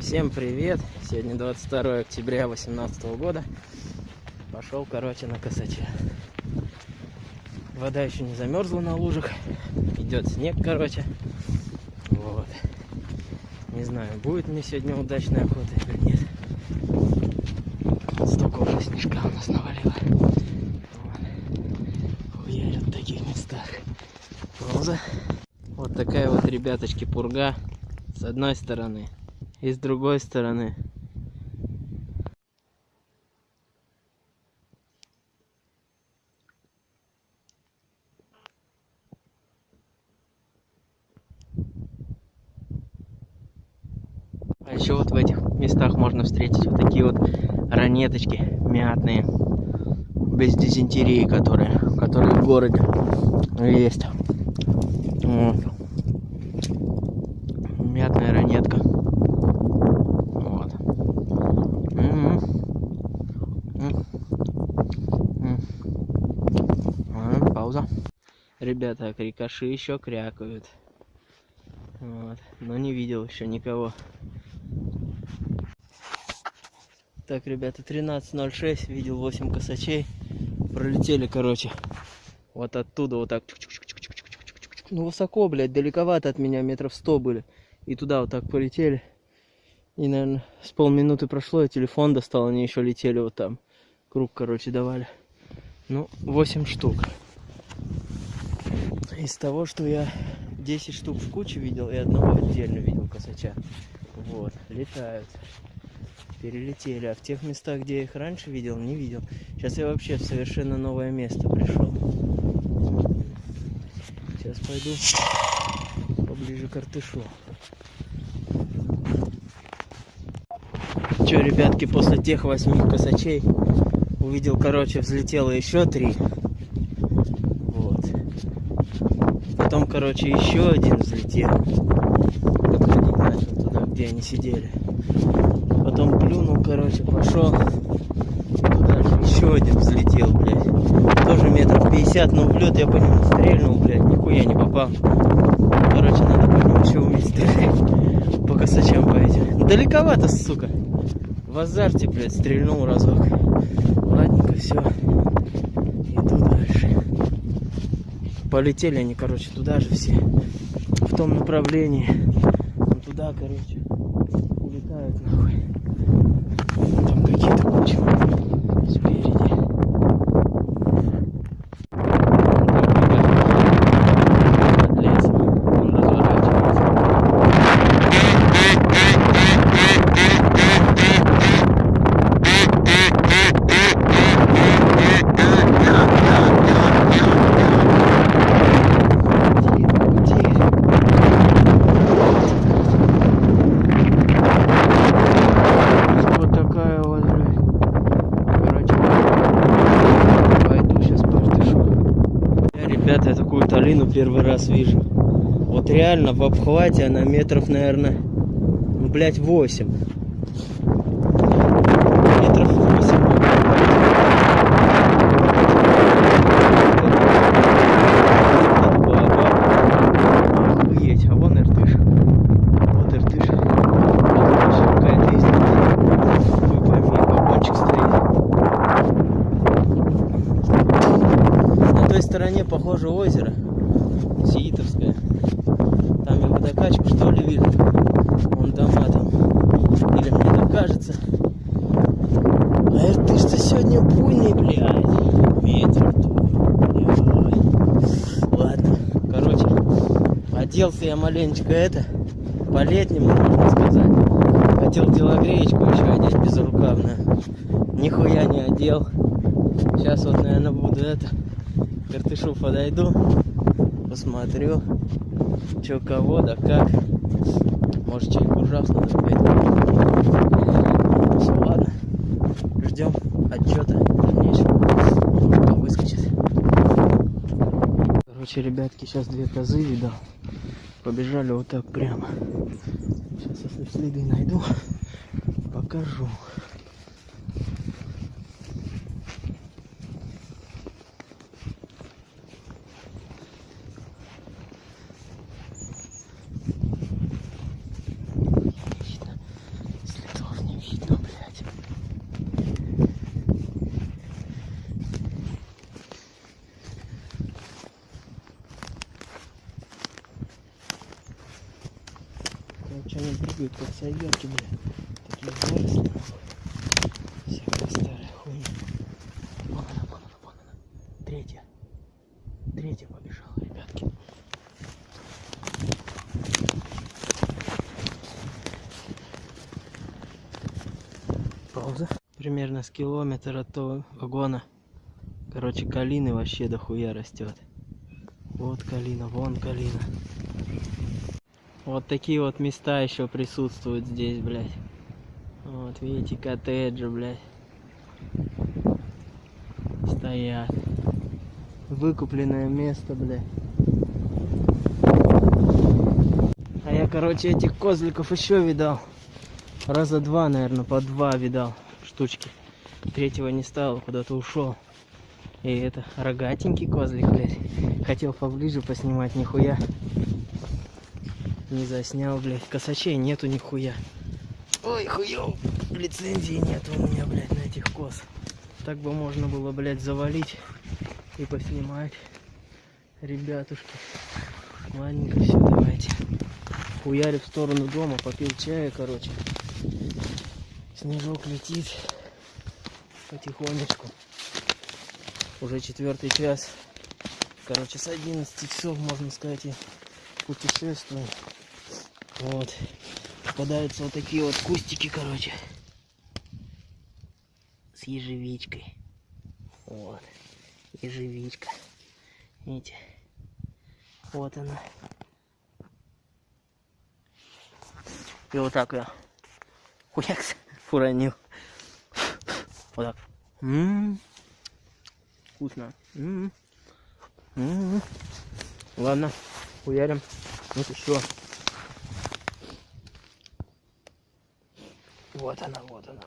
Всем привет! Сегодня 22 октября 2018 года. Пошел, короче, на косаче. Вода еще не замерзла на лужах. Идет снег, короче. Вот. Не знаю, будет мне сегодня удачная охота или нет. Столько уже снежка у нас навалило. Хуярят в таких местах. Пауза. Вот такая вот, ребяточки, пурга. С одной стороны. И с другой стороны. А еще вот в этих местах можно встретить вот такие вот ранеточки мятные. Без дизентерии, которые, которые в городе есть. Вот. Мятная ранетка. Вот. Пауза. Ребята, крикаши еще крякают. Вот. Но не видел еще никого. Так, ребята, 13.06, видел 8 косачей. Пролетели, короче, вот оттуда вот так. Ну, высоко, блядь, далековато от меня, метров 100 были. И туда вот так полетели. И, наверное, с полминуты прошло, я телефон достал, они еще летели вот там. Круг, короче, давали. Ну, 8 штук. Из того, что я 10 штук в куче видел, и одного отдельно видел косача. Вот, летают перелетели. А в тех местах, где я их раньше видел, не видел. Сейчас я вообще в совершенно новое место пришел. Сейчас пойду поближе к артышу. Че, ребятки, после тех восьми косачей увидел, короче, взлетело еще три. Вот. Потом, короче, еще один взлетел. Как ходить начал туда, где они сидели потом плюнул, короче, пошел. Дальше еще один взлетел, блядь. Тоже метров 50, но в лед я по нему стрельнул, блядь, нихуя не попал. Короче, надо по нему еще уметь стрелять. По косачам по этим. Ну, далековато, сука. В азарте, блядь, стрельнул разок. Ладненько, все. Иду дальше. Полетели они, короче, туда же все. В том направлении. Туда, короче, улетают нахуй. Там какие-то кучи спереди. Под лесом. Он разворачивается. Тихо, тихо. Вот такая вот, блядь. Короче, пойду сейчас портышу. Я, ребята, талину первый раз вижу. Вот реально в обхвате она метров, наверное, ну, блядь, 8. Метров 8. Охуеть, а вон иртыш. Вот иртыш. Вот еще какая-то есть. Хуй пойми, бабончик стоит. На той стороне, похоже, озеро. Сиитовское. Там я водокачку, что ли, вижу. Вон дома там. Или мне так кажется. А иртыш-то сегодня буйный, блядь. Ветер блядь. Ладно, короче, оделся я маленечко это, по-летнему, можно сказать. Хотел телогреечку еще одеть безрукавную. Нихуя не одел. Сейчас вот, наверное, буду это, к Иртышу подойду, посмотрю, что кого, да как. Может, чайку ужасно допить. Все, ладно. Ждем отчета Короче, ребятки, сейчас две козы видал. Побежали вот так прямо. Сейчас, если следы найду, покажу. Прыгают как сайгерки, бля. Такие нахуй. Всякая старая хуйня. Вон она, вон она, вон она. Третья. Третья побежала, ребятки. Пауза. Примерно с километра от того вагона. Короче, калины вообще дохуя растет. Вот калина, вон калина. Вот такие вот места еще присутствуют здесь, блядь. Вот, видите, коттеджи, блядь. Стоят. Выкупленное место, блядь. А я, короче, этих козликов еще видал. Раза два, наверное, по два видал штучки. Третьего не стало, куда-то ушел. И это рогатенький козлик, блядь. Хотел поближе поснимать, нихуя. Не заснял, блядь. Косачей нету нихуя. Ой, хуёв. Лицензии нету у меня, блядь, на этих коз. Так бы можно было, блядь, завалить и поснимать. Ребятушки. Ладненько, все, давайте. Хуярю в сторону дома, попил чая, короче. Снежок летит потихонечку. Уже четвертый час. Короче, с 11 часов, можно сказать, я путешествую. Вот. Попадаются вот такие вот кустики, короче. С ежевичкой. Вот. Ежевичка. Видите? Вот она. И вот так я хуякс уронил. Вот так. М-м-м. Вкусно. М-м. М-м. Ладно, хуярим. Вот еще. Вот она, вот она.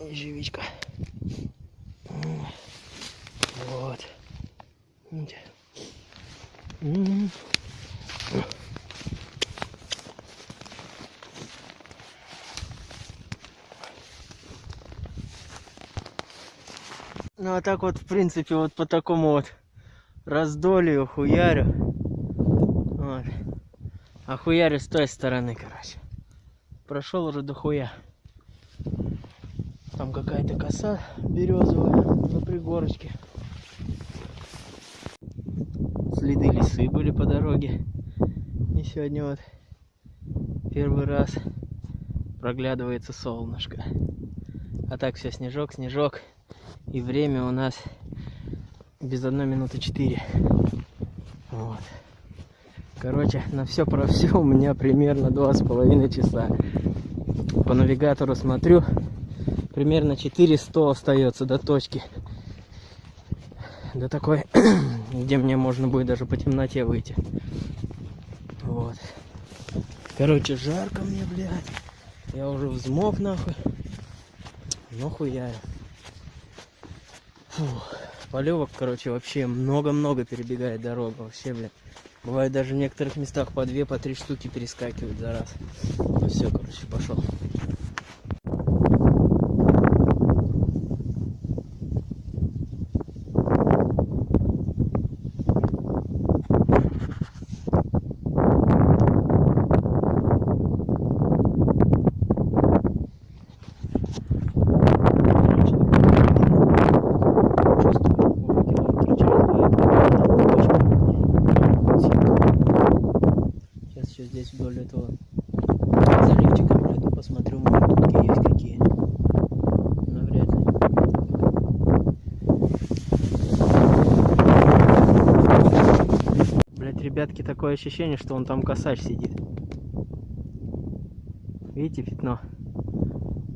Ежевичка. Вот. Видите? Ну а так вот, в принципе, вот по такому вот раздолью хуярю. Вот. А хуярю с той стороны, короче. Прошел уже до хуя. Там какая-то коса березовая на пригорочке. Следы лисы были по дороге. И сегодня вот первый раз проглядывается солнышко. А так все снежок, снежок. И время у нас без одной минуты четыре. Вот. Короче, на все про все у меня примерно два с половиной часа. По навигатору смотрю, примерно 400 остается до точки. До такой, где мне можно будет даже по темноте выйти. Вот. Короче, жарко мне, блядь. Я уже взмок нахуй. Ну хуя. Фух. Полевок, короче, вообще много-много перебегает дорога. Вообще, блядь. Бывает даже в некоторых местах по две, по три штуки перескакивают за раз. Ну все, короче, пошел. Сейчас еще здесь вдоль этого заливчика пройду, посмотрю, может тут есть какие. Навряд ли. Блять, ребятки, такое ощущение, что он там косач сидит. Видите пятно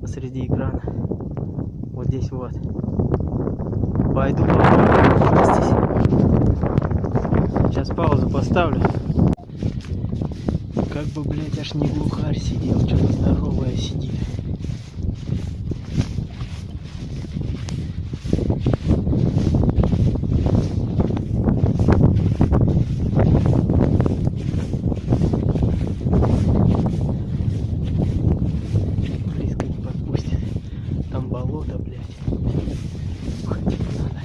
посреди экрана? Вот здесь вот. Пойду попробую. Сейчас паузу поставлю. Как бы, блядь, аж не глухарь сидел, что-то здоровое сидит. Близко не подпустит. Там болото, блядь. Типа надо.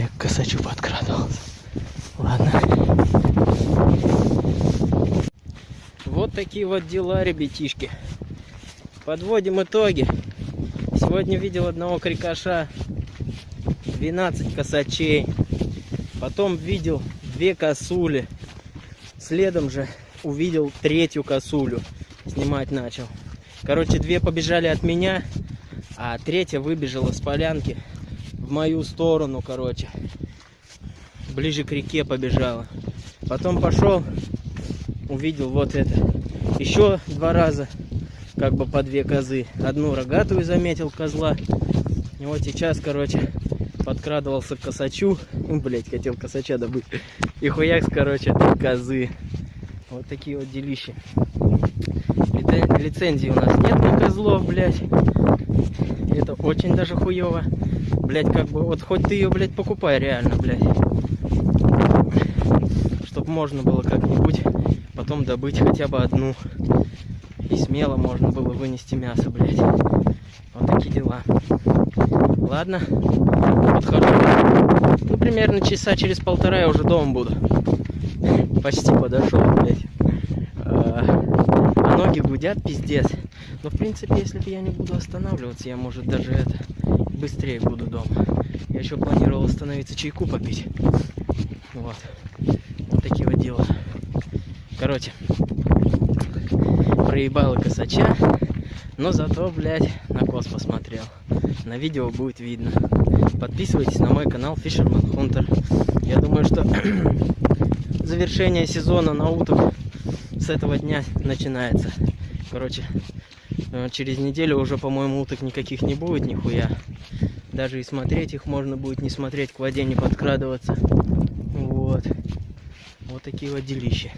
Я к косачу подкрадывался. Ладно. Вот такие вот дела, ребятишки. Подводим итоги. Сегодня видел одного крикаша, 12 косачей. Потом видел две косули. Следом же увидел третью косулю. Снимать начал. Короче, две побежали от меня, а третья выбежала с полянки в мою сторону, короче. Ближе к реке побежала. Потом пошел, увидел вот это. Еще два раза, как бы по две козы. Одну рогатую заметил козла. И вот сейчас, короче, подкрадывался к косачу. Ну, блять, хотел косача добыть. И хуякс, короче, козы. Вот такие вот делища. Лицен- Лицензии у нас нет на козлов, блядь. Это очень даже хуево. Блять, как бы, вот хоть ты ее, блядь, покупай реально, блядь. Чтоб можно было как-нибудь потом добыть хотя бы одну. И смело можно было вынести мясо, блядь. Вот такие дела. Ладно, подхожу. Ну, примерно часа через полтора я уже дома буду. Почти подошел, блядь. А, а ноги гудят, пиздец. Но, в принципе, если бы я не буду останавливаться, я, может, даже это, быстрее буду дома. Я еще планировал остановиться чайку попить. Вот. Вот такие вот дела. Короче, проебал косача, но зато, блядь, на кос посмотрел. На видео будет видно. Подписывайтесь на мой канал Fisherman Hunter. Я думаю, что завершение сезона на уток с этого дня начинается. Короче, э, через неделю уже, по-моему, уток никаких не будет, нихуя. Даже и смотреть их можно будет не смотреть, к воде не подкрадываться. Вот. Вот такие вот делища.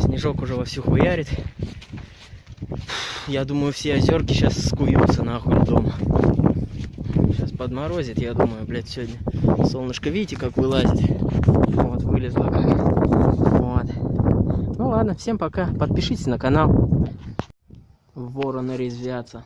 Снежок уже вовсю хуярит. Я думаю, все озерки сейчас скуются нахуй дома. Сейчас подморозит, я думаю, блядь, сегодня. Солнышко, видите, как вылазит? Вот, вылезло как. Вот. Ну ладно, всем пока. Подпишитесь на канал. Вороны резвятся.